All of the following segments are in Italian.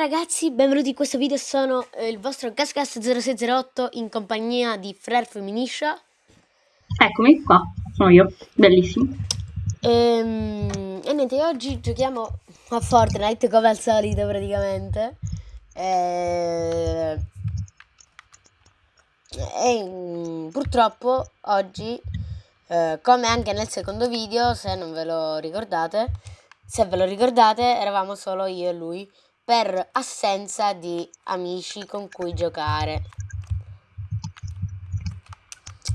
ragazzi, benvenuti in questo video, sono eh, il vostro GasGas0608 in compagnia di Frer Feminiscia Eccomi qua, sono io, bellissimo. ehm, e niente, oggi giochiamo a Fortnite come al solito praticamente. Eh, e mm, purtroppo oggi, eh, come anche nel secondo video, se non ve lo ricordate, se ve lo ricordate, eravamo solo io e lui per assenza di amici con cui giocare.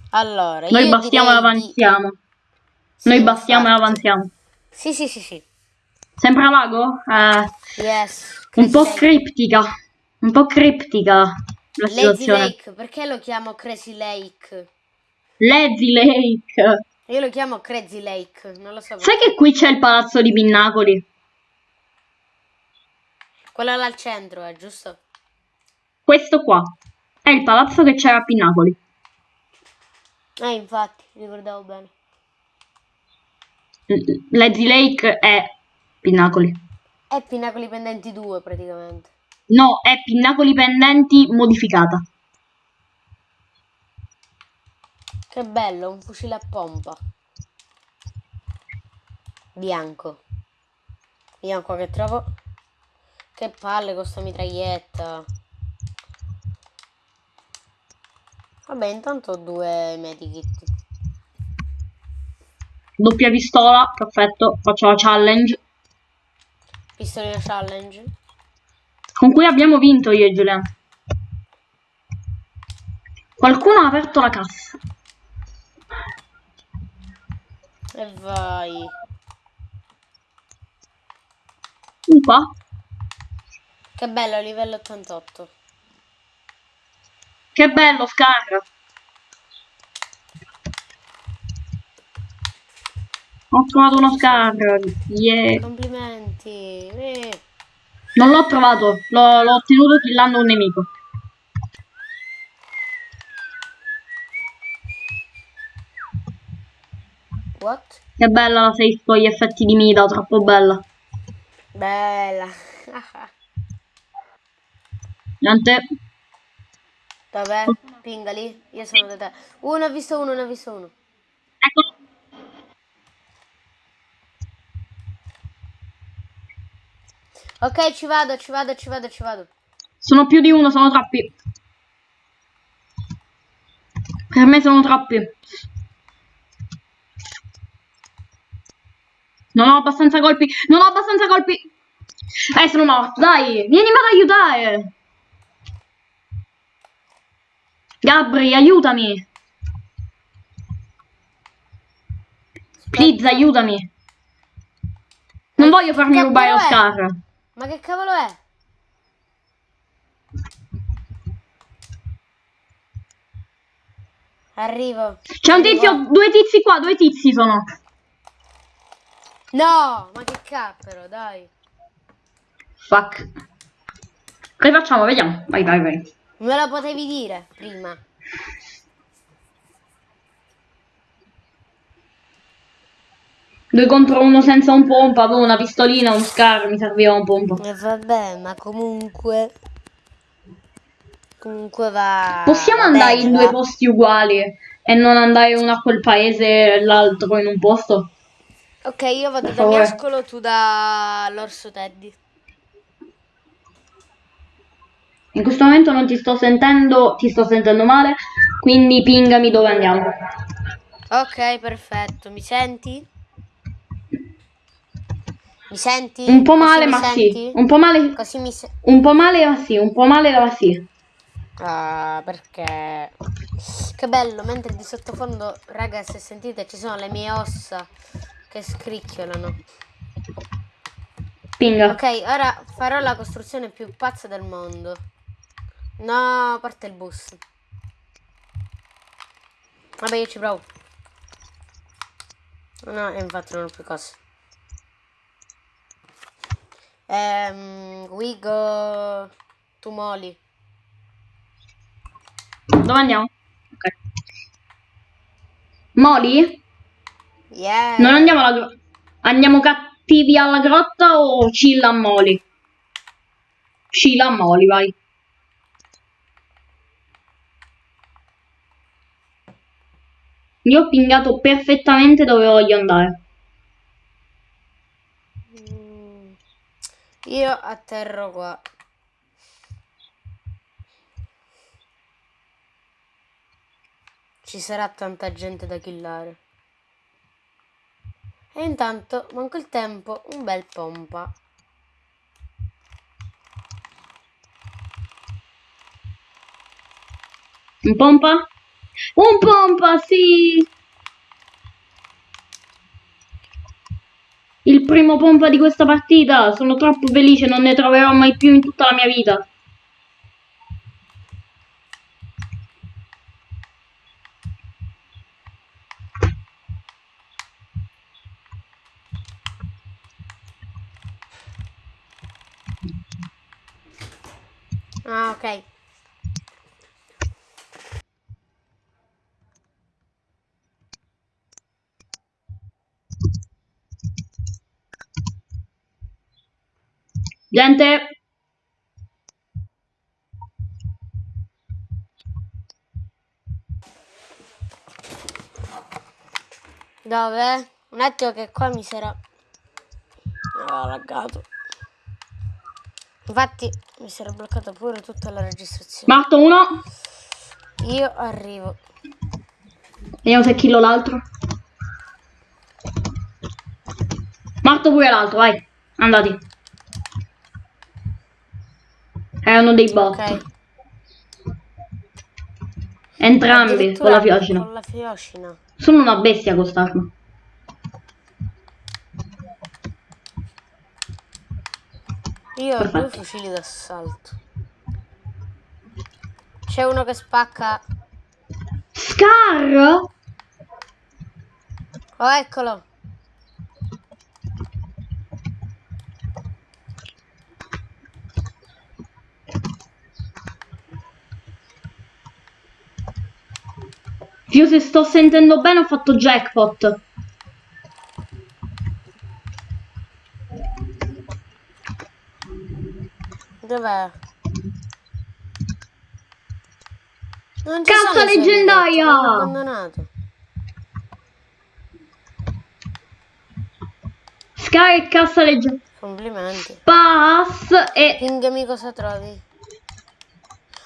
Allora, Noi bastiamo e direi di- avanziamo. Sì, Noi bastiamo e infatti. avanziamo. Sì, sì, sì, sì. Sembra vago? Eh, Yes. un po' Lake. criptica. Un po' criptica la Lazy situazione. Lake, perché lo chiamo Crazy Lake? Lazy Lake. Io lo chiamo Crazy Lake, non lo so. Sai che qui c'è il palazzo di Pinnacoli? Quello là al centro, è giusto? Questo qua è il palazzo che c'era a Pinnacoli. Eh, infatti, ricordavo bene. L- Lazy Lake è Pinnacoli. È Pinnacoli Pendenti 2 praticamente. No, è Pinnacoli Pendenti modificata. Che bello, un fucile a pompa. Bianco. Vediamo qua che trovo. Che palle con sta mitraglietta. Vabbè, intanto ho due medikit. Doppia pistola, perfetto. Faccio la challenge. Pistolina challenge. Con cui abbiamo vinto io e Giuliano. Qualcuno ha aperto la cassa. E vai. Un qua. Che bello, livello 88. Che bello, Scar. Ho trovato uno Scar. Yeah. Complimenti. Eh. Non l'ho trovato, l'ho ottenuto killando un nemico. What? Che bella la safe con gli effetti di Mida, troppo bella. Bella. Niente. Dov'è? Pingali? Io sono da te. Ne ho visto uno, ne ho visto uno. Ecco. Ok, ci vado, ci vado, ci vado, ci vado. Sono più di uno, sono troppi. Per me sono troppi. Non ho abbastanza colpi. Non ho abbastanza colpi. Eh, sono morto. Dai, vienimi ad aiutare. Gabri, aiutami. Please, aiutami. Non voglio farmi rubare lo scar. Ma che cavolo è? Arrivo. C'è un tizio, due tizi qua, due tizi sono. No, ma che cappero, dai. Fuck. Che facciamo? Vediamo. Vai, vai, vai. Me lo potevi dire prima. Due contro uno senza un pompa, avevo una pistolina, un scar, mi serviva un pompa. E vabbè, ma comunque... Comunque va... Possiamo va andare bene, in due va. posti uguali e non andare uno a quel paese e l'altro in un posto? Ok, io vado da. Miascolo, tu da l'orso Teddy. In questo momento non ti sto sentendo, ti sto sentendo male, quindi pingami dove andiamo. Ok, perfetto. Mi senti? Mi senti? Un po' male, ma senti? sì. Un po' male, Così mi un po' male, ma sì. Un po' male, ma sì. Ah, perché... Che bello, mentre di sottofondo, raga, se sentite, ci sono le mie ossa che scricchiolano. Pinga. Ok, ora farò la costruzione più pazza del mondo. No, parte il bus. Vabbè, io ci provo. No, infatti non ho più cose. Ehm, we go to Moli. Dove andiamo? Ok. Moli? Yeah. Non andiamo alla grotta. Andiamo cattivi alla grotta o chill a Moli? Scila, molli, vai. Io ho pingato perfettamente dove voglio andare. Mm, Io atterro qua. Ci sarà tanta gente da killare. E intanto, manco il tempo, un bel pompa. Un pompa? Un pompa, sì! Il primo pompa di questa partita. Sono troppo felice, non ne troverò mai più in tutta la mia vita. Ah, ok. Gente, Dove? Un attimo che qua mi sarà... Ah, laggato. Infatti mi era bloccata pure tutta la registrazione. Marto uno. Io arrivo. Vediamo se killo l'altro. Marto pure l'altro, vai. Andati. Erano dei bot. Ok. Entrambi con la fiocina. Con la fiocina. Sono una bestia quest'arma. Io ho due Perfetto. fucili d'assalto. C'è uno che spacca. Scar? Oh, eccolo. Io se sto sentendo bene ho fatto jackpot. Dov'è? Non ci Cazzo, leggendaria! abbandonato. E cassa legge. Complimenti. Pass e... Pingami cosa trovi.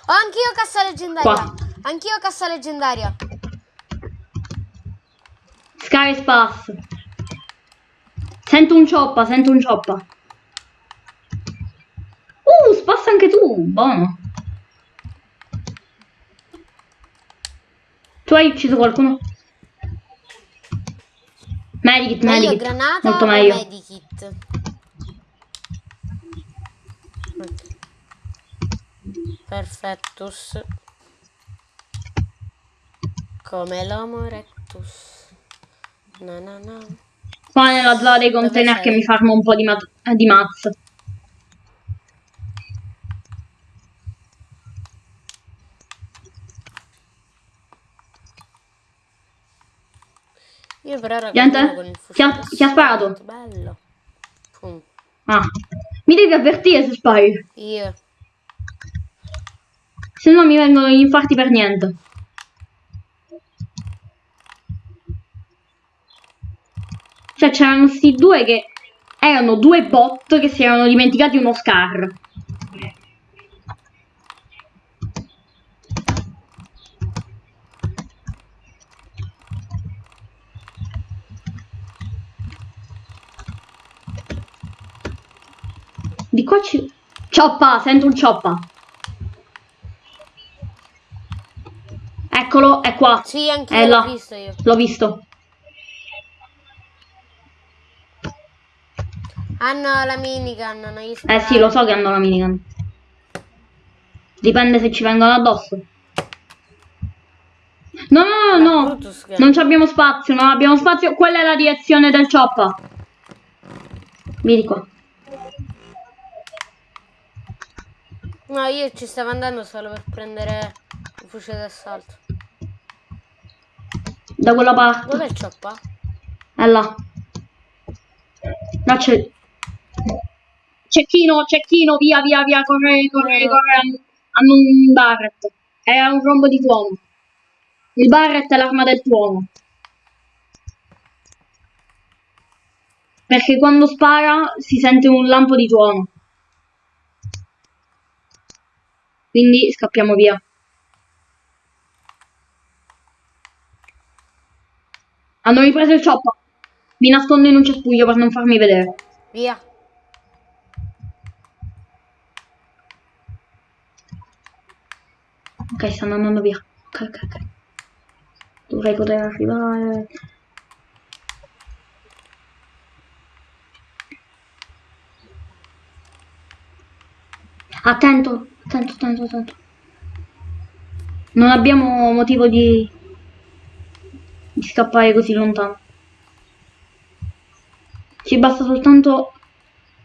Ho anch'io cassa leggendaria. Qua. Anch'io cassa leggendaria. Scar e pass. Sento un cioppa, sento un cioppa. Uh, spassa anche tu, buono. Tu hai ucciso qualcuno? Medikit, Meglio medikit. granata Molto meglio. medikit? Perfettus. Come l'homo erectus. Na na na. Qua nella zona dei container che mi farmo un po' di, mat- eh, di mazza. Io per ora Gente? continuo con il Chi ha- sparato? Bello. Pum. Ah. Mi devi avvertire se spari. Io. Se no mi vengono gli infarti per niente. Cioè c'erano sti due che erano due bot che si erano dimenticati uno scar. Di qua ci... Cioppa, sento un cioppa. Eccolo, è qua. Sì, anch'io È l'ho visto io. L'ho visto. Hanno la minigun, non gli Eh sparare. sì, lo so che hanno la minigun. Dipende se ci vengono addosso. No, no, no, no. Non ci abbiamo spazio, non abbiamo spazio. Quella è la direzione del cioppa. Vieni qua. No, io ci stavo andando solo per prendere il fucile d'assalto. Da quella parte. Dov'è il cioppa? È là. Là c'è... Cecchino, cecchino, via, via, via, corre, corre, corre. Hanno un Barret. È un rombo di tuono. Il Barret è l'arma del tuono. Perché quando spara si sente un lampo di tuono. Quindi scappiamo via. Hanno ripreso il chopper. Mi nascondo in un cespuglio per non farmi vedere. Via. Ok, stanno andando via. Ok, ok, ok. Dovrei poter arrivare. Attento, attento, attento, attento. Non abbiamo motivo di, di scappare così lontano. Ci basta soltanto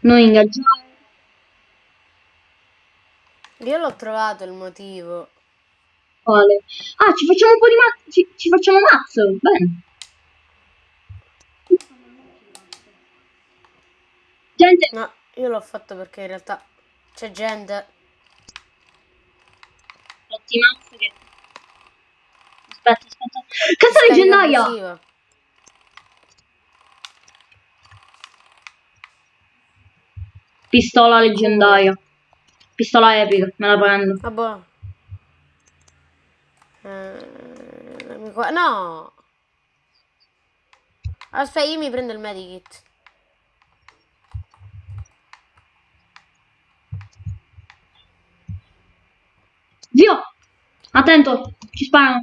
noi ingaggiare. Io l'ho trovato il motivo. Quale? Ah, ci facciamo un po' di mazzo. Ci, ci facciamo mazzo. Bene. Gente, No, io l'ho fatto perché in realtà c'è gente. fatti mazzo che... Aspetta, aspetta. Cazzo leggendaria! Pistola leggendaria. Pistola epica, me la prendo. Ah, qua- No! Aspetta, io mi prendo il medikit. Via! Attento, ci sparano.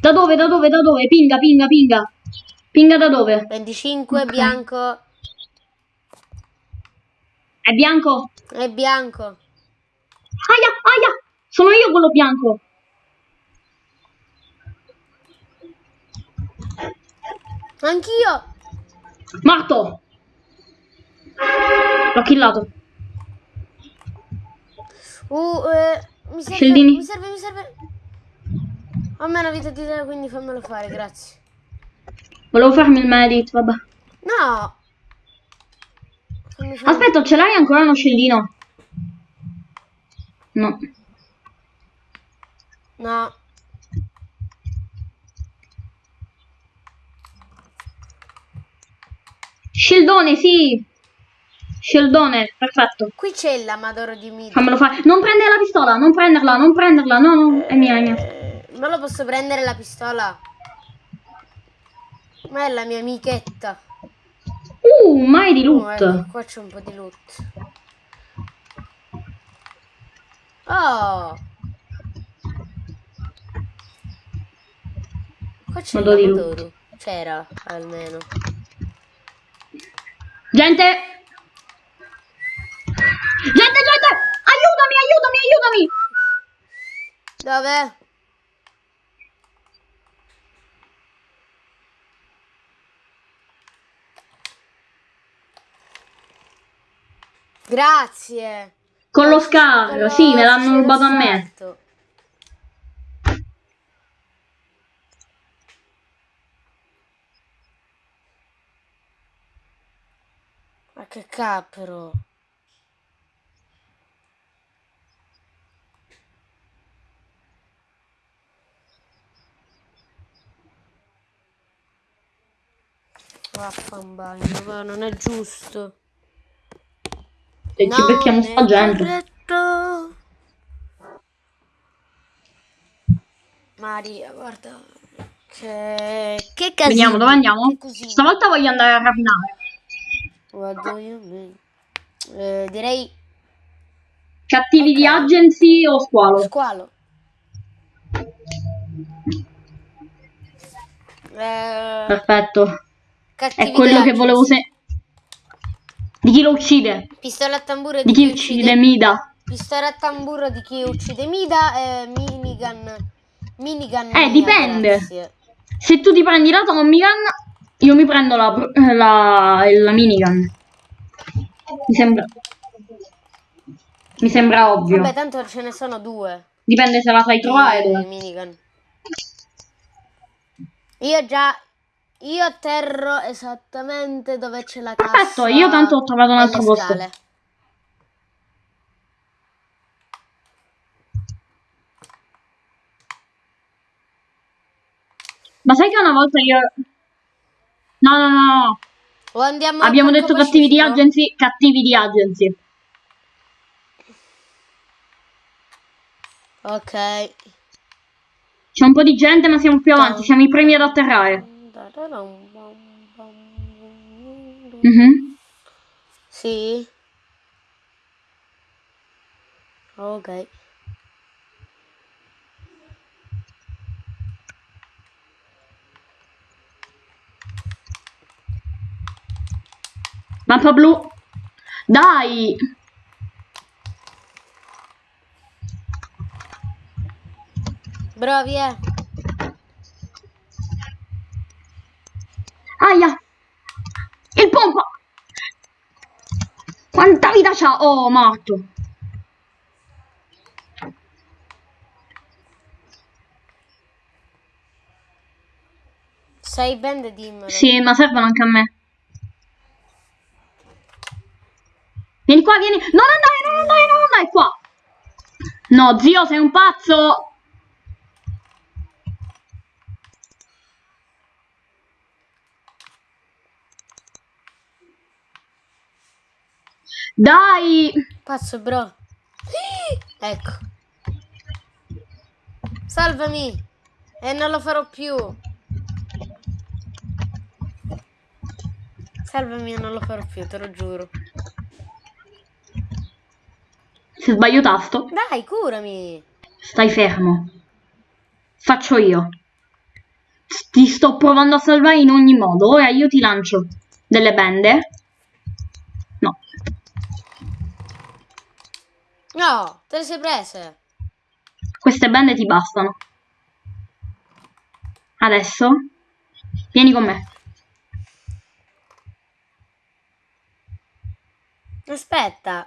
Da dove, da dove, da dove? Pinga, pinga, pinga. Pinga da dove? 25 Ok. bianco. È bianco? È bianco. Aia, aia! Sono io quello bianco. Anch'io. Morto! L'ho killato. Uh, eh, mi serve, Scendini. mi serve, mi serve. Ho meno vita di te, quindi fammelo fare, grazie. Volevo farmi il medit, vabbè. No! Aspetta, ce l'hai ancora uno scellino? No. No. Scildone, sì! Scildone, perfetto. Qui c'è l'amadoro di Mid. Fammelo fare. Non prendere la pistola, non prenderla, non prenderla. No, no, è mia, è mia. Eh, ma lo posso prendere la pistola? Ma è la mia amichetta. Uh, mai di Oh, ecco, loot. qua c'è un po' di loot. Oh! Qua c'è Madò di l'amadoro. C'era, almeno. Gente! Gente, gente! Aiutami, aiutami, aiutami! Dove? Grazie. Con lo Quello sì, me l'hanno rubato a me. Ma che. Vaffanbagno, va, non è giusto. Se ci becchiamo sta gente. corretto. Maria, guarda. Che, che casino. Vediamo dove andiamo. Stavolta voglio andare a rapinare. What do you mean? Eh, direi Cattivi di Ok. agency o squalo? squalo. Eh, Perfetto. cattivi È quello che volevo se... Di chi lo uccide? Pistola a tamburo Di chi uccide Mida? Pistola a tamburo di chi uccide Mida e minigun. Minigun. Eh, mia, dipende. grazie. Se tu ti prendi la Tommy Gun, io mi prendo la, la, la minigun. Mi sembra... Mi sembra ovvio. Vabbè, tanto ce ne sono due. Dipende se la sai trovare Eh, minigun. Io già io atterro esattamente dove c'è la cassa. Perfetto, io tanto ho trovato un altro posto. Ma sai che una volta io... No, no, no. O andiamo Abbiamo detto cattivi di agency, cattivi di agency. Ok. C'è un po' di gente, ma siamo più avanti. Siamo i primi ad atterrare. Mhm. Sì. Ok. Mappa blu. Dai! Bravi, eh. Aia! Il pompa! Quanta vita c'ha? Oh, morto. Sei band dimmelo. Sì, ma servono anche a me. Vieni qua, vieni. Non andare, non andare, non andare qua. No, zio, sei un pazzo. Dai. Pazzo, bro. Ecco. Salvami. E non lo farò più. Salvami e non lo farò più, te lo giuro. Se sbaglio tasto, Dai, curami. stai fermo. Faccio io. Ti sto provando a salvare in ogni modo. Ora io ti lancio delle bende. No. No, te le sei prese. Queste bende ti bastano. Adesso vieni con me. Aspetta.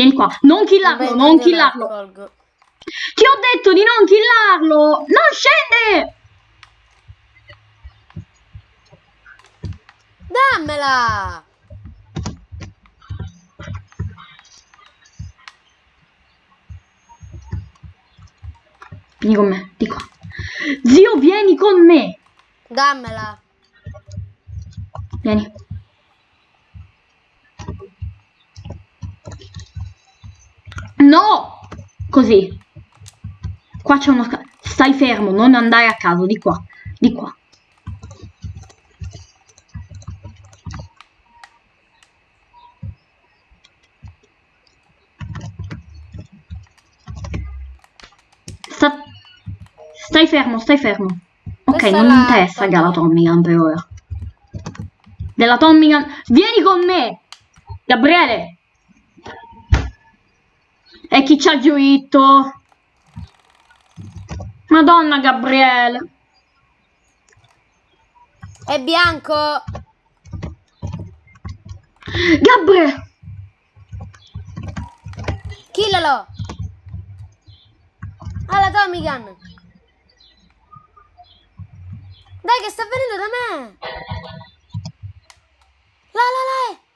Vieni qua. Non killarlo, Vabbè, non killarlo. Ti ho detto di non killarlo. Non scende. Dammela. Vieni con me, di qua. Zio, vieni con me. Dammela. Vieni. No! Così. Qua c'è uno... Stai fermo, non andare a caso, di qua. Di qua. Sta- Stai fermo, stai fermo. Ok, Questa non mi la interessa Tommy Gun per ora. Della Tommy Gun... Vieni con me! Gabriele! E chi ci ha giuito? Madonna Gabriele! È bianco. Gabriele! Killalo. Alla Tommy Gun. Dai che sta venendo da me. La la la.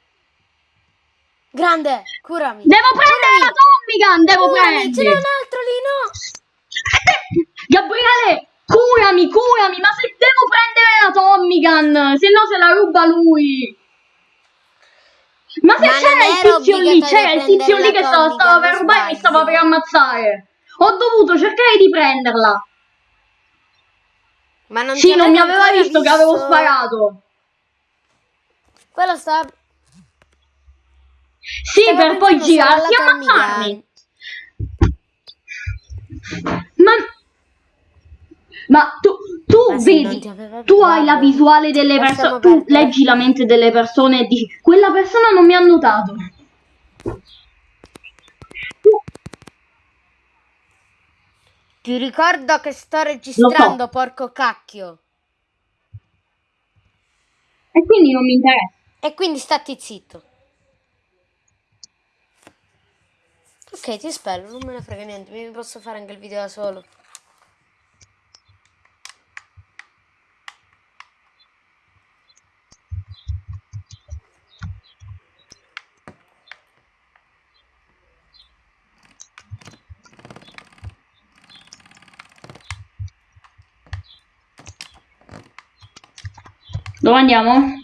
Grande, curami. Devo prendere la Tommy Gun! Devo Curami, ce n'è un prendere! altro lì, no. Gabriele! Curami, curami! Ma se devo prendere la Tommy Gun! Se no se la ruba lui! Ma se c'era il tizio lì, c'era il tizio prendere lì che stava, stava per rubare e mi stava per ammazzare. Ho dovuto cercare di prenderla. Ma non Sì, non mi aveva ancora visto che avevo visto. sparato. Quello sta... Sì, stava per poi girarsi e ammazzarmi. Ma... Ma tu, tu Ma vedi, tu hai la visuale delle persone, tu leggi la mente delle persone e dici, quella persona non mi ha notato. Ti ricordo che sto registrando, porco cacchio. E quindi non mi interessa. E quindi stati zitto. Ok, ti spello, non me ne frega niente, mi posso fare anche il video da solo. Dove andiamo?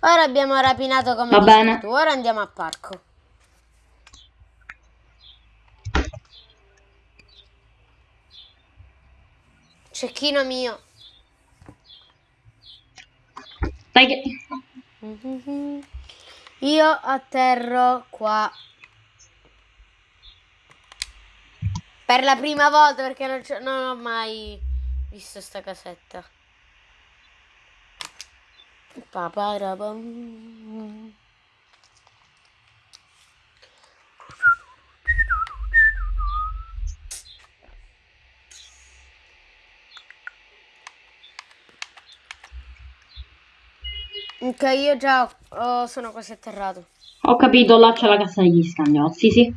Ora abbiamo rapinato come Va bene. tu. Ora andiamo al parco. Cecchino mio. Dai che... Io atterro qua. Per la prima volta perché non, non ho mai visto sta casetta. Paparabam. Ok, io già oh, sono quasi atterrato. Ho capito, là c'è la cassa degli scagnozzi, sì.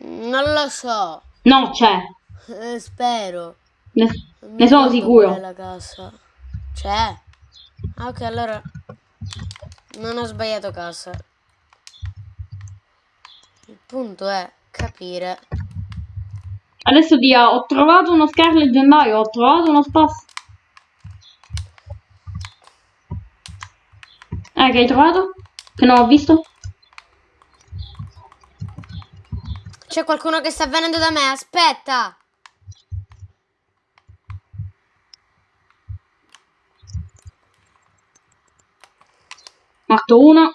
Non lo so. No, c'è. Eh, spero. Ne, ne sono sicuro. la casa. C'è. Ah, ok, allora non ho sbagliato casa. Il punto è capire. Adesso dia, ho trovato uno scar leggendario, ho trovato uno spasso. Eh, che hai trovato? Che non ho visto? C'è qualcuno che sta venendo da me, aspetta. Morto uno.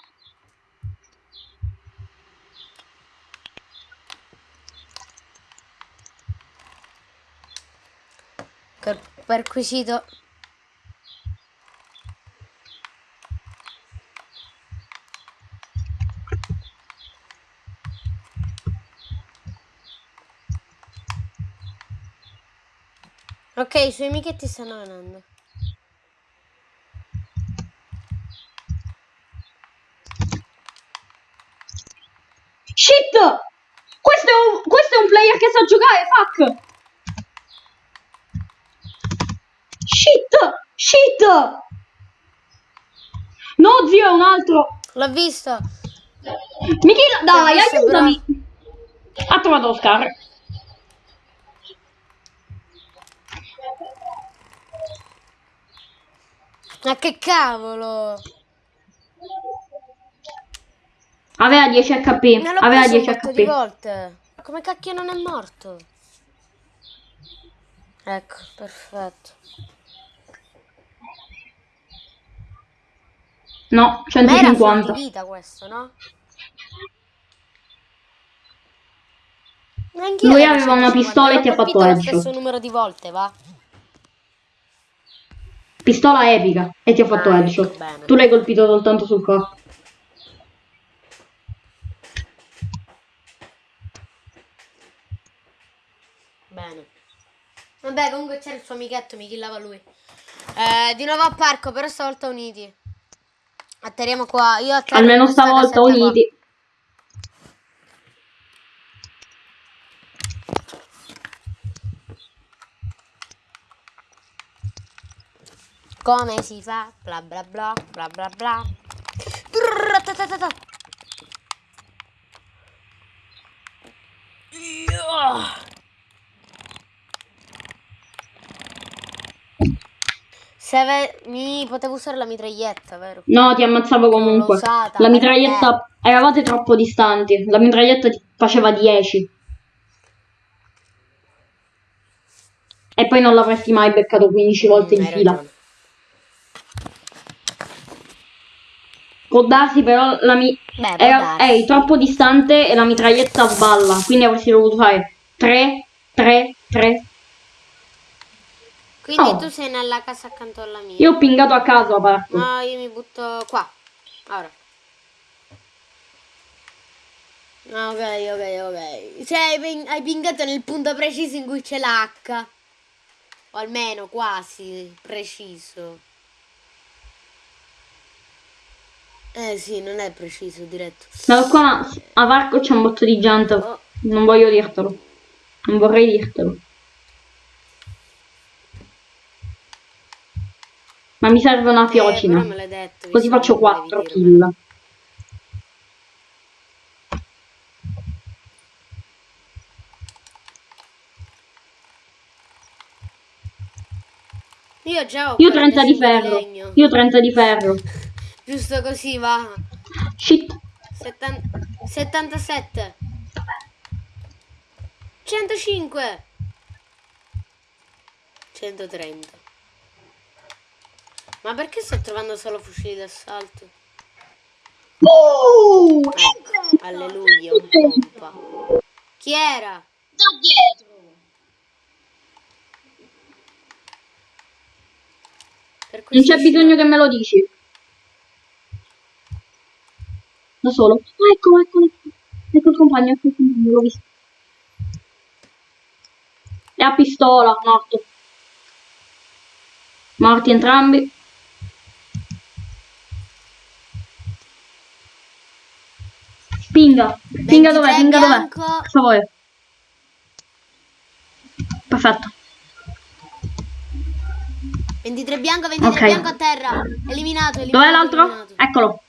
Per- perquisito. Ok, i suoi amichetti stanno venendo. Questo è un, questo è un player che sa giocare, fuck! Shit! Shit! No, zio, è un altro! L'ho visto. Michela, dai, visto, aiutami! Ha trovato Oscar. Ma che cavolo! Aveva 10 HP. Aveva preso un 10 botto di HP. volte. Come cacchio non è morto? Ecco, perfetto. No, Ma era 150. vita questo, no? Anch'io Lui aveva una 150, pistola e ti ha fatto lo stesso numero di volte, va? Pistola epica. E ti ho fatto Ah, ecco, headshot. bene. Tu l'hai colpito soltanto sul corpo. Vabbè, comunque c'era il suo amichetto, mi killava lui. Eh, di nuovo a parco, però stavolta uniti. Atterriamo qua. Io atterro Almeno questa stavolta casetta qua. uniti. Come si fa? Bla bla bla, bla bla bla. Brrr, Se ave- mi potevo usare la mitraglietta, vero? No, ti ammazzavo comunque. usata, La perché? mitraglietta... Eravate troppo distanti. La mitraglietta ti faceva 10. E poi non l'avresti mai beccato 15 volte Mm, di fila. ragione. Può darsi però la mi... Beh, era- eri troppo distante e la mitraglietta sballa. Quindi avresti dovuto fare 3, 3, 3. Quindi Oh. tu sei nella casa accanto alla mia. Io ho pingato a caso a parco. No, io mi butto qua. Ora. Ok, ok, ok. Cioè, hai, ping- hai pingato nel punto preciso in cui c'è l'H. O almeno quasi preciso. Eh sì, non è preciso, diretto. Ma qua a Varco c'è un botto di gente. Oh. Non voglio dirtelo. Non vorrei dirtelo. Ma mi serve una fiocina. Eh, detto, Così faccio 4 kill. Io già ho Io 30 di ferro. Legno. Io 30 di ferro. Giusto così va. Shit. 77. 105. 130. Ma perché sto trovando solo fucili d'assalto? Oh! Ecco, alleluia, un pompa. Chi era? Da dietro. Non c'è bisogno che me lo dici. Da solo. Ah, ecco, ecco, ecco. Ecco il compagno, ecco il compagno, l'ho visto. È a pistola, morto. Morti entrambi. Pinga. Pinga dov'è? 23 Pinga dov'è? Cosa vuoi? Perfetto. 23 bianco, 23 Ok. bianco a terra. Eliminato, eliminato. Dov'è l'altro? Eccolo.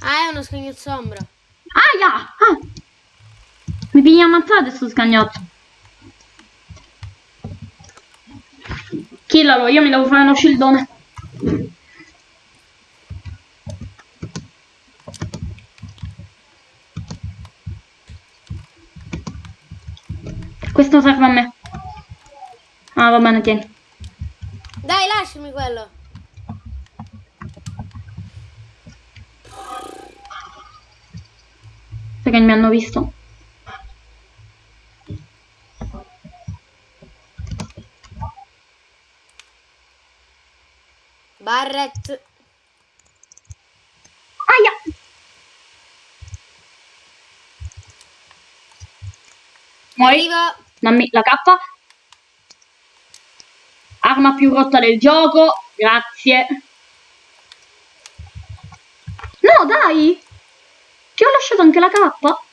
Ah, è uno scagnozzo ombra. Aia! Ah! Mi piglia ammazzate sto scagnotto. Killalo, io mi devo fare uno scildone. Questo serve a me. Ah, va bene, tieni. Dai, lasciami quello. Perché mi hanno visto. Barret. Aia! Muori. Arrivo. Dammi la K. Arma più rotta del gioco. Grazie. No, dai! Ti ho lasciato anche la K.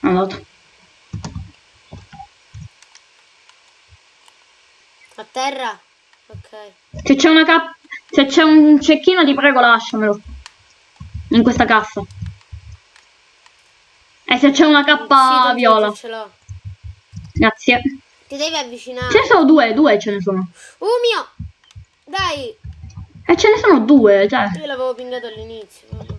Andato. A terra. Ok. Se c'è una K. Se c'è un cecchino, ti prego, lasciamelo. In questa cassa. E se c'è una K Sì, viola. io Ce l'ho. Grazie. Ti devi avvicinare. Ce ne sono due, due ce ne sono. Uh mio. Dai. E ce ne sono due, cioè. Io l'avevo pingato all'inizio. vabbè.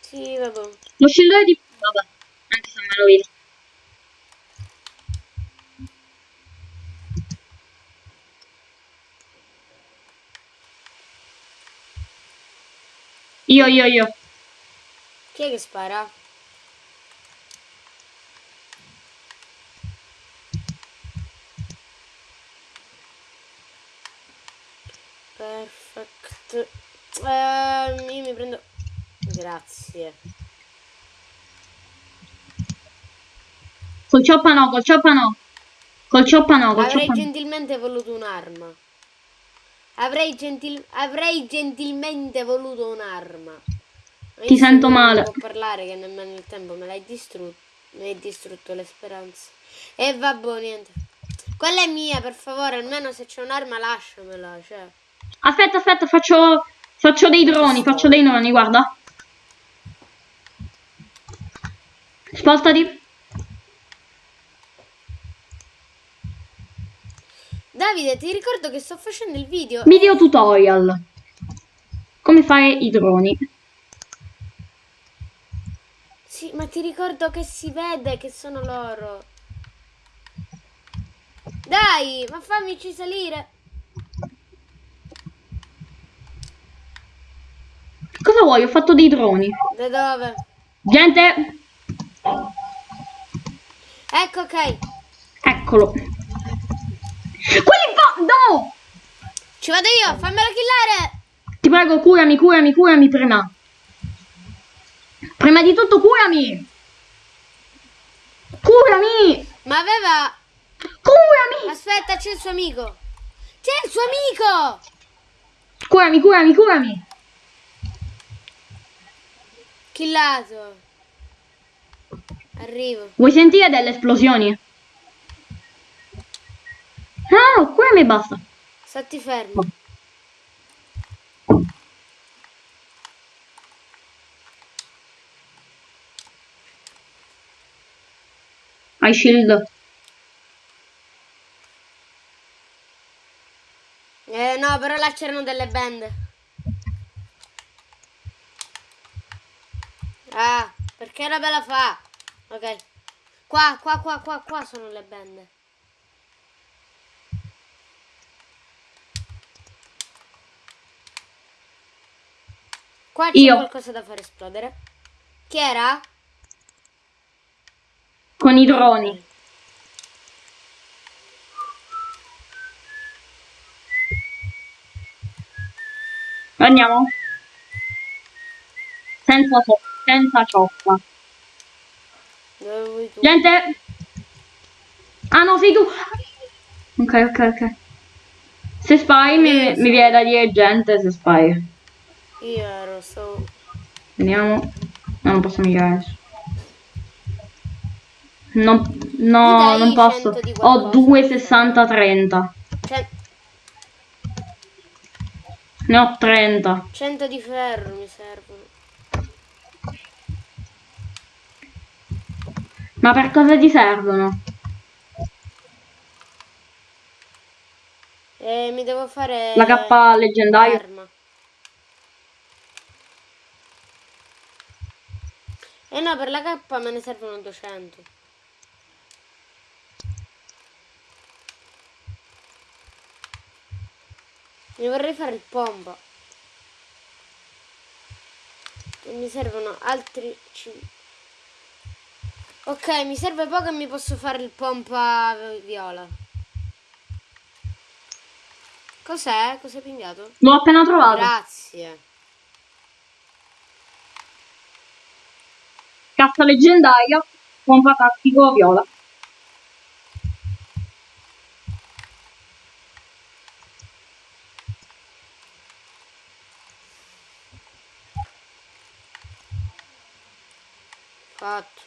Sì, vabbè. Lo scillone di... Vabbè, anche se me lo vedo. Io, io, io. Chi è che spara? Perfect. Ehm, io mi prendo... Grazie. Col cioppa no, col cioppa no. Col cioppa no, col Avrei cioppa no. gentilmente voluto un'arma. Avrei, gentil- avrei gentilmente voluto un'arma. Ma Ti sento non male. può parlare che nemmeno il tempo me l'hai distrutto. Mi hai distrutto le speranze. E vabbè, niente. Quella è mia, per favore, almeno se c'è un'arma lasciamela, cioè. Aspetta, aspetta, faccio... Faccio dei droni, faccio dei droni, guarda. Spostati. Davide, ti ricordo che sto facendo il video. Video tutorial. Come fare i droni. Sì, ma ti ricordo che si vede che sono loro. Dai, ma fammici salire. Cosa vuoi? Ho fatto dei droni. Da dove? Gente, Ecco, ok. eccolo. Quelli. No! Ci vado io, fammelo killare. Ti prego, curami, curami, curami prima. Prima di tutto, curami! Curami! Ma aveva... Curami! Aspetta, c'è il suo amico. C'è il suo amico. Curami, curami, curami! Killato. Arrivo. Vuoi sentire delle esplosioni? No, curami e basta. Stati fermo. Hai shield. Eh no, però là c'erano delle bende. Ah, perché la bella fa? Ok. Qua, qua, qua, qua, qua sono le bende. Qua c'è Io. qualcosa da far esplodere. Chi era? Con i droni. Andiamo. Senza, so- senza tu? Gente! Ah no, sei tu! Ok, ok, ok. Se spy mi, mi viene da dire gente se spy. Io ero, so... Vediamo. No, non posso migliorare adesso. No, dai non posso. 100 di Ho qualcosa? 2, 60, 30. Cioè, Ne ho 30. 100 di ferro mi servono. Ma per cosa ti servono? E mi devo fare... La K leggendaria? Eh no, per la K me ne servono 200. Mi vorrei fare il pompa. E mi servono altri 5. Ok, mi serve poco e mi posso fare il pompa viola. Cos'è? Cos'hai pingato? L'ho appena trovato. Grazie. Cassa leggendaria. Pompa tattico viola. Fatto.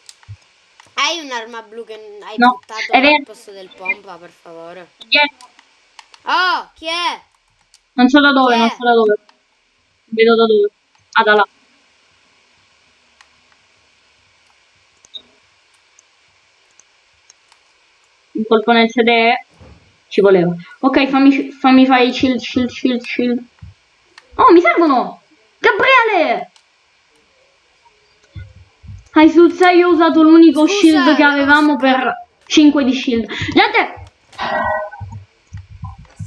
Hai un'arma blu che hai No, buttato al posto del pompa, per favore? Dietro. Oh, chi è? Non so da dove, Chi non so da dove. Vedo da dove. Ah, da là. Un colpo nel sedere. Ci voleva. Ok, fammi, fammi fare i shield, shield, shield, shield. Oh, mi servono! Gabriele! Hai sul 6 ho usato l'unico shield che avevamo per 5 di shield. Gente!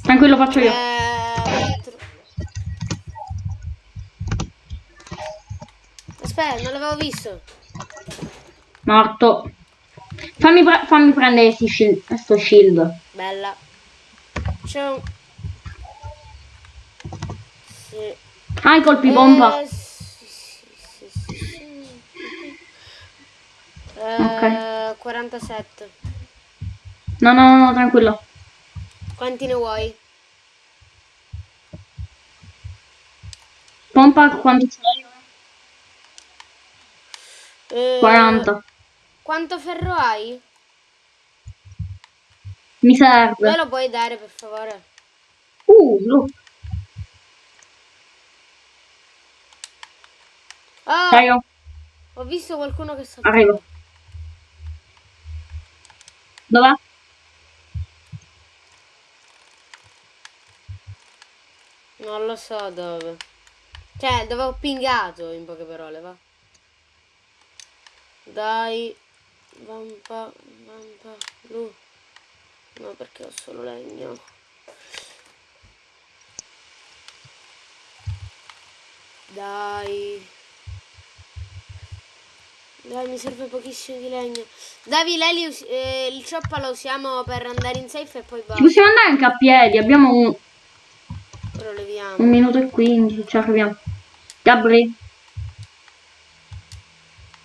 Tranquillo, faccio io. Eh, Aspetta, non l'avevo visto. Morto. Fammi, pre- fammi prendere sti shield, sto shield. Bella. C'è un... Sì. Ah, i colpi bomba. Eh, sì, sì, sì. Eh, 47. No, no, no, no, tranquillo. Quanti ne vuoi? Pompa quanto ce l'hai? Eh, 40. Quanto ferro hai? Mi Me serve. lo puoi dare per favore? Uh, look. Oh, Dai, ho visto qualcuno che sta Arrivo. Dov'è? Non lo so dove. Cioè, dove ho pingato, in poche parole, va. Dai. Vampa, vampa, blu. No, perché ho solo legno. Dai. Dai, mi serve pochissimo di legno. Davi, l'elio, eh, il cioppa lo usiamo per andare in safe e poi Ci basta. possiamo andare anche a piedi. Abbiamo un, Ora leviamo. un minuto e 15. Ci arriviamo. Gabri,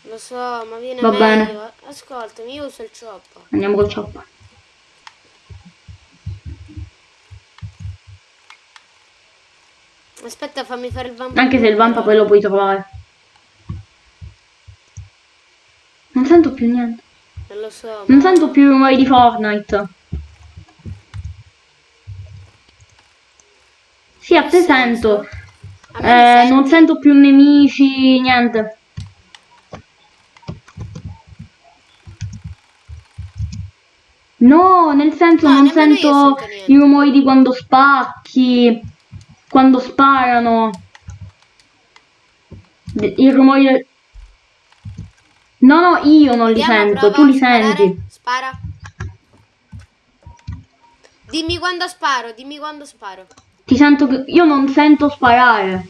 Lo so, ma viene Va meglio. bene. Ascoltami, io uso il cioppa. andiamo col chopper. Aspetta, fammi fare il vampa. Anche se il vampa poi lo puoi trovare. Non sento più niente. Non lo so. Non ma- sento più i rumori di Fortnite. Sì, a te sento. me mi Eh, non sento più nemici, niente. No, nel senso No, non sento i rumori di quando spacchi, quando sparano. I rumori del... No, no, io non li Vediamo, sento, prova tu li sparare. senti. Spara. Dimmi quando sparo, dimmi quando sparo. Ti sento che... Io non sento sparare.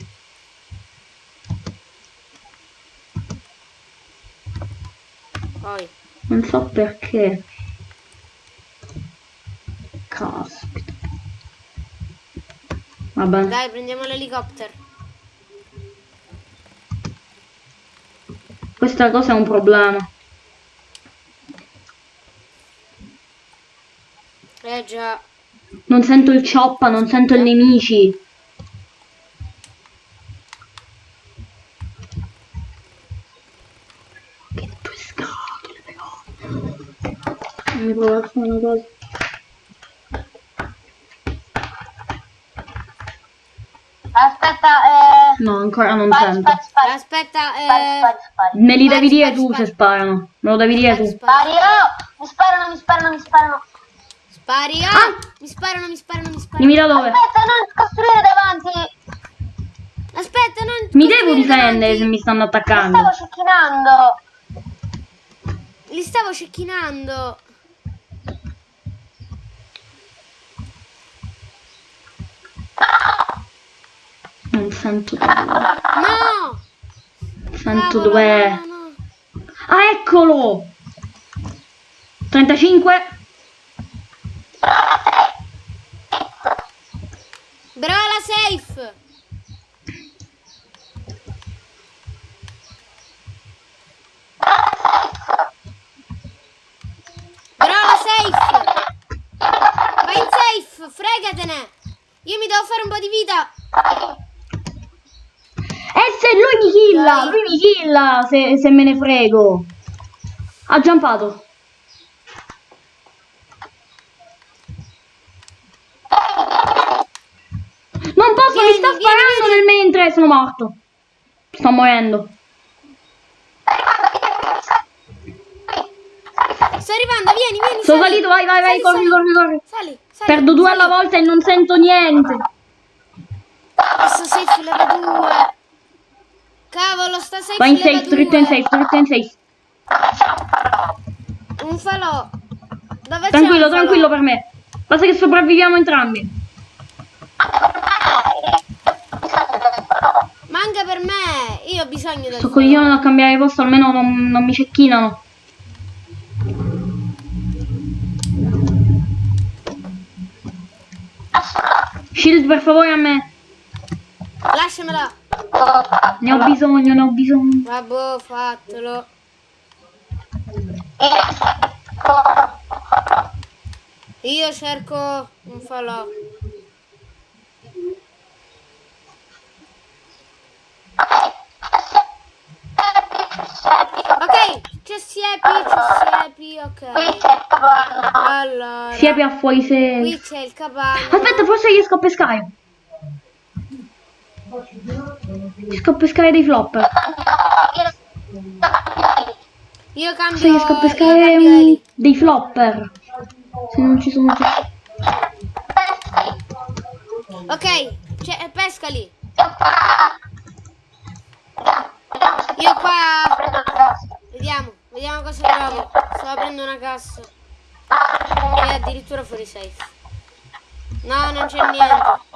Poi. Non so perché. Caspita. Vabbè. Dai, prendiamo l'elicottero. Questa cosa è un problema. Eh già. Non sento il cioppa, non sento i nemici. Che due scatole però. Mi provo a fare una cosa. Aspetta, eh... No, ancora non Spari, sento. spari, spari, Aspetta, eh... spari, spari. Me li devi dire tu spari. se sparano. Me lo devi dire tu. Spari, oh! Mi sparano, mi sparano, mi sparano. Spari, ah! Ah! Mi sparano, mi sparano, mi sparano. Dimmi da dove. Aspetta, non costruire davanti. Aspetta, non... Mi devo difendere davanti. se mi stanno Mi attaccando. stavo cecchinando. Li stavo cecchinando. Non sento dove. No! Sento Cavolo, dov'è. no, no, no. Ah, eccolo! 35. Brava la safe! Brava safe! Vai in safe, fregatene! Io mi devo fare un po' di vita! E se lui mi killa, lui mi killa se, se me ne frego. Ha giampato. Non posso, mi Vieni, sta vieni, sparando vieni. nel mentre sono morto. Sto morendo. Sto arrivando, vieni, vieni! Sono sali. salito, vai, vai, vai, Sali, corri, sali. corri, corri. Sali, sali. Perdo due alla volta e non sento niente. Questo safe leva due. Cavolo, sta safe Vai in leva safe, dritto in due. safe, dritto in safe. Un falò. Dove Tranquillo, falò? tranquillo per me. Basta che sopravviviamo entrambi. Ma anche per me, io ho bisogno del Sto coglione da cambiare posto, almeno non, non mi cecchinano. Shield per favore a me. Lasciamela. Ne ho bisogno, ne ho bisogno. Vabbè, fatelo. Io cerco un falò. Ok, c'è siepi, c'è siepi, ok. Allora, Siepi a fuori se... qui c'è il capanno. Aspetta, forse riesco a pescare. Riesco a pescare dei flopper. Io cambio, Forse riesco a io pescare cambio dei flopper. Se non ci sono già. Ok, c'è, pescali. Io qua... Vediamo, vediamo cosa trovo. Sto aprendo una cassa. E addirittura fuori safe. No, non c'è niente.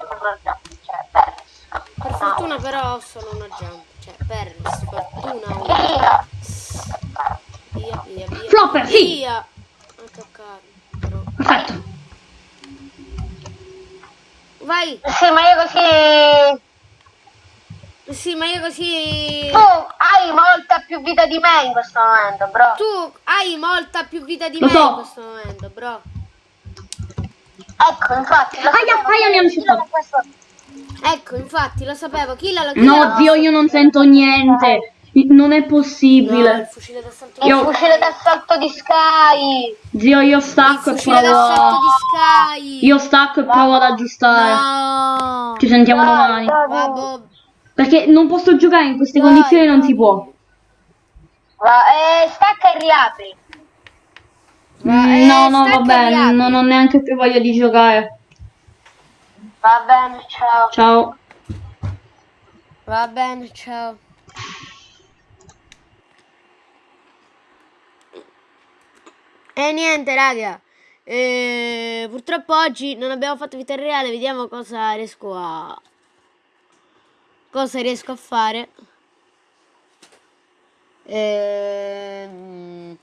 Per fortuna però ho solo una jump. Cioè, per sfortuna una. Via, via, via. Flopper, sì. Via. Non toccare. Però. Perfetto. Vai. Sì, ma io così... Sì, ma io così... Tu hai molta più vita di me in questo momento, bro. Tu hai molta più vita di Lo me so. in questo momento, bro. Ecco, infatti... Aia, aia, mi hanno Ecco, infatti, lo sapevo. Chi l'ha No, zio, io non sento niente. Non è No, il possibile. fucile d'assalto Il Io- di Sky. Zio, io Il stacco e fucile provo d'assalto a... di Sky. Io stacco e provo ad aggiustare. No. Ci sentiamo Dai, domani. Va, boh. Perché non posso giocare in queste condizioni, non si può. Va, eh, stacca e riapri. Va, Mm, eh, no, no, e vabbè, riapri. non ho neanche più voglia di giocare. Va bene, ciao. Ciao. Va bene, ciao. E niente, raga. Eh, purtroppo oggi non abbiamo fatto vita reale. Vediamo cosa riesco a. Cosa riesco a fare. Ehm,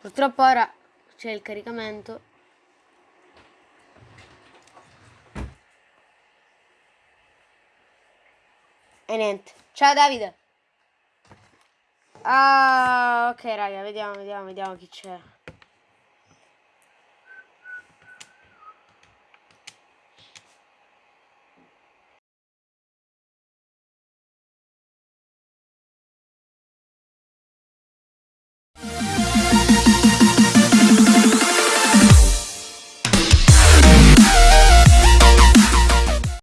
purtroppo ora c'è il caricamento. E niente. Ciao Davide. Ah, ok raga, vediamo, vediamo, vediamo chi c'è.